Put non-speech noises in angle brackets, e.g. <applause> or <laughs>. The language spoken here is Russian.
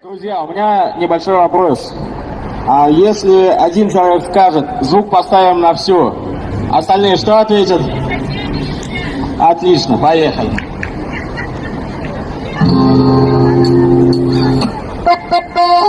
Друзья, у меня небольшой вопрос. А если один человек скажет, звук поставим на всю, остальные что ответят? Отлично, поехали. Ba-ba-ba. <laughs>